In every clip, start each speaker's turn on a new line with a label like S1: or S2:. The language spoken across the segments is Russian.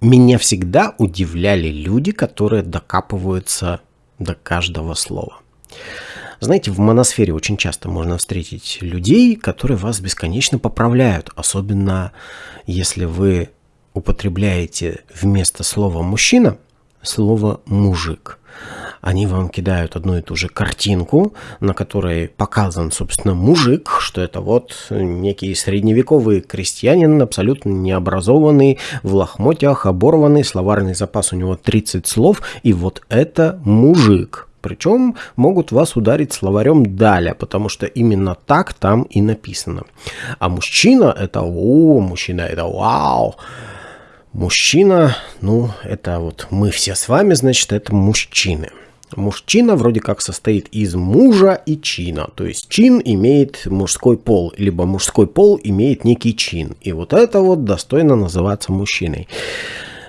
S1: меня всегда удивляли люди, которые докапываются до каждого слова. Знаете, в моносфере очень часто можно встретить людей, которые вас бесконечно поправляют, особенно если вы употребляете вместо слова «мужчина» слово «мужик». Они вам кидают одну и ту же картинку, на которой показан, собственно, мужик, что это вот некий средневековый крестьянин, абсолютно необразованный, в лохмотьях, оборванный, словарный запас у него 30 слов, и вот это мужик. Причем могут вас ударить словарем «даля», потому что именно так там и написано. А мужчина – это «о», мужчина – это «вау». Мужчина, ну, это вот мы все с вами, значит, это мужчины. Мужчина вроде как состоит из мужа и чина. То есть чин имеет мужской пол, либо мужской пол имеет некий чин. И вот это вот достойно называться мужчиной.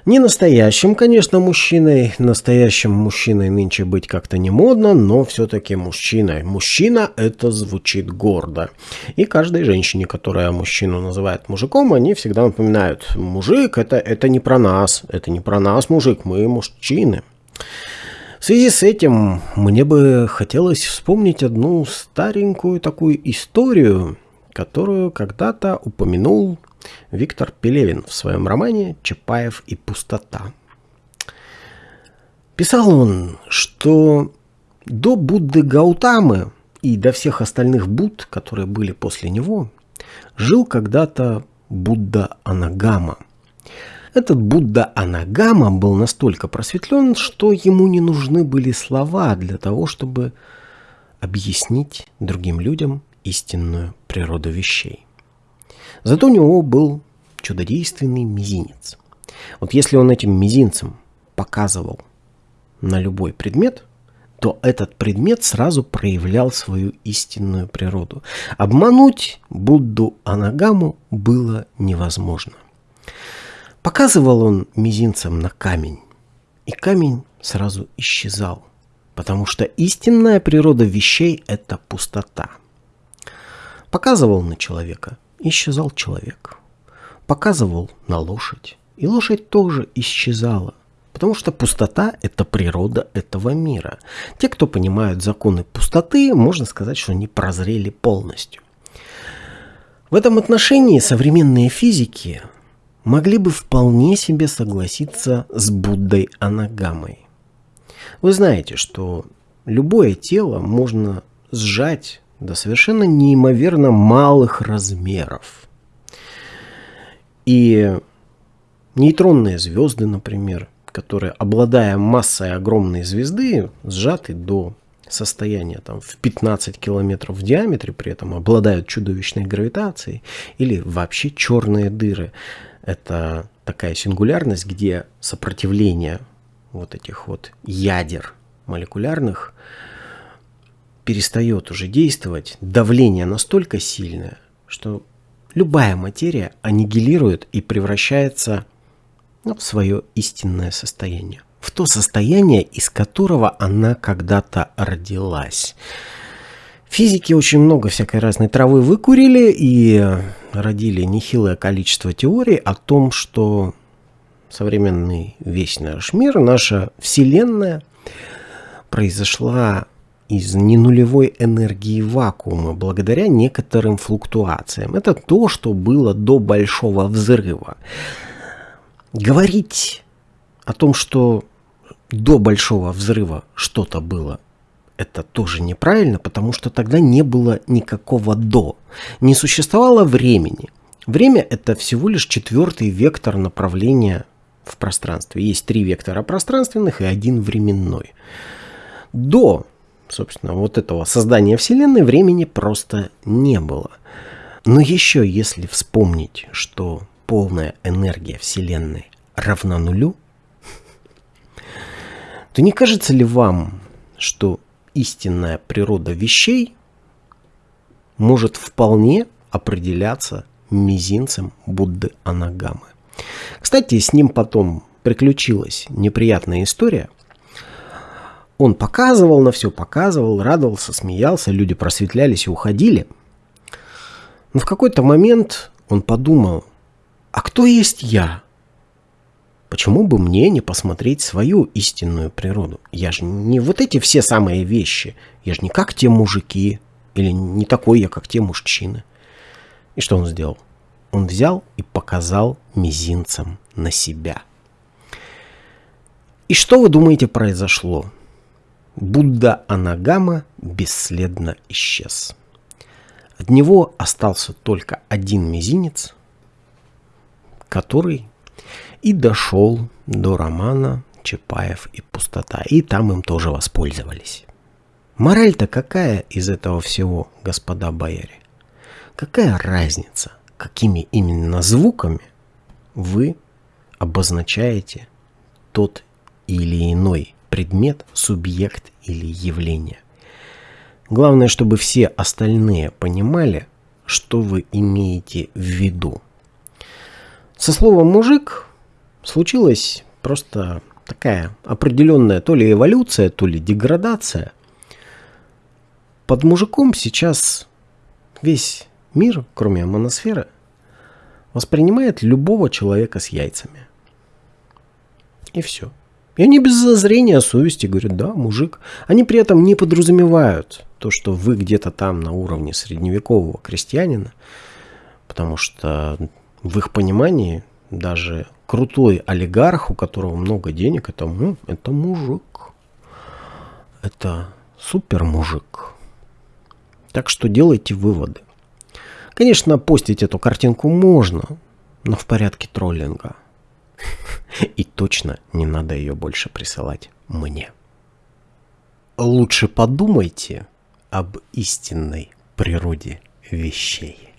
S1: Не настоящим, конечно, мужчиной. Настоящим мужчиной нынче быть как-то не модно, но все-таки мужчиной. Мужчина это звучит гордо. И каждой женщине, которая мужчину называет мужиком, они всегда напоминают, мужик это, это не про нас, это не про нас, мужик, мы мужчины. Связи с этим мне бы хотелось вспомнить одну старенькую такую историю, которую когда-то упомянул Виктор Пелевин в своем романе «Чапаев и пустота». Писал он, что до Будды Гаутамы и до всех остальных Будд, которые были после него, жил когда-то Будда Анагама. Этот Будда Анагама был настолько просветлен, что ему не нужны были слова для того, чтобы объяснить другим людям истинную природу вещей. Зато у него был чудодейственный мизинец. Вот если он этим мизинцем показывал на любой предмет, то этот предмет сразу проявлял свою истинную природу. Обмануть Будду Анагаму было невозможно. Показывал он мизинцем на камень, и камень сразу исчезал, потому что истинная природа вещей – это пустота. Показывал на человека, исчезал человек. Показывал на лошадь, и лошадь тоже исчезала. Потому что пустота – это природа этого мира. Те, кто понимают законы пустоты, можно сказать, что они прозрели полностью. В этом отношении современные физики могли бы вполне себе согласиться с Буддой Анагамой. Вы знаете, что любое тело можно сжать до совершенно неимоверно малых размеров. И нейтронные звезды, например, которые, обладая массой огромной звезды, сжаты до состояния там, в 15 километров в диаметре, при этом обладают чудовищной гравитацией, или вообще черные дыры. Это такая сингулярность, где сопротивление вот этих вот ядер молекулярных перестает уже действовать, давление настолько сильное, что любая материя аннигилирует и превращается ну, в свое истинное состояние. В то состояние, из которого она когда-то родилась. Физики очень много всякой разной травы выкурили и родили нехилое количество теорий о том, что современный весь наш мир, наша Вселенная произошла из ненулевой энергии вакуума благодаря некоторым флуктуациям. Это то, что было до Большого Взрыва. Говорить о том, что до Большого Взрыва что-то было это тоже неправильно, потому что тогда не было никакого «до». Не существовало времени. Время – это всего лишь четвертый вектор направления в пространстве. Есть три вектора пространственных и один временной. До, собственно, вот этого создания Вселенной времени просто не было. Но еще если вспомнить, что полная энергия Вселенной равна нулю, то не кажется ли вам, что истинная природа вещей может вполне определяться мизинцем Будды Анагамы. Кстати, с ним потом приключилась неприятная история. Он показывал на все, показывал, радовался, смеялся, люди просветлялись и уходили. Но в какой-то момент он подумал, а кто есть я? Почему бы мне не посмотреть свою истинную природу? Я же не вот эти все самые вещи. Я же не как те мужики. Или не такой я, как те мужчины. И что он сделал? Он взял и показал мизинцем на себя. И что вы думаете произошло? Будда Анагама бесследно исчез. От него остался только один мизинец, который и дошел до романа Чапаев и пустота. И там им тоже воспользовались. Мораль-то какая из этого всего, господа бояре? Какая разница, какими именно звуками вы обозначаете тот или иной предмет, субъект или явление? Главное, чтобы все остальные понимали, что вы имеете в виду. Со словом «мужик» случилась просто такая определенная то ли эволюция, то ли деградация. Под мужиком сейчас весь мир, кроме моносферы, воспринимает любого человека с яйцами. И все. И они без зазрения совести говорят, да, мужик. Они при этом не подразумевают то, что вы где-то там на уровне средневекового крестьянина, потому что в их понимании даже крутой олигарх, у которого много денег, это, ну, это мужик. Это супер мужик. Так что делайте выводы. Конечно, постить эту картинку можно, но в порядке троллинга. И точно не надо ее больше присылать мне. Лучше подумайте об истинной природе вещей.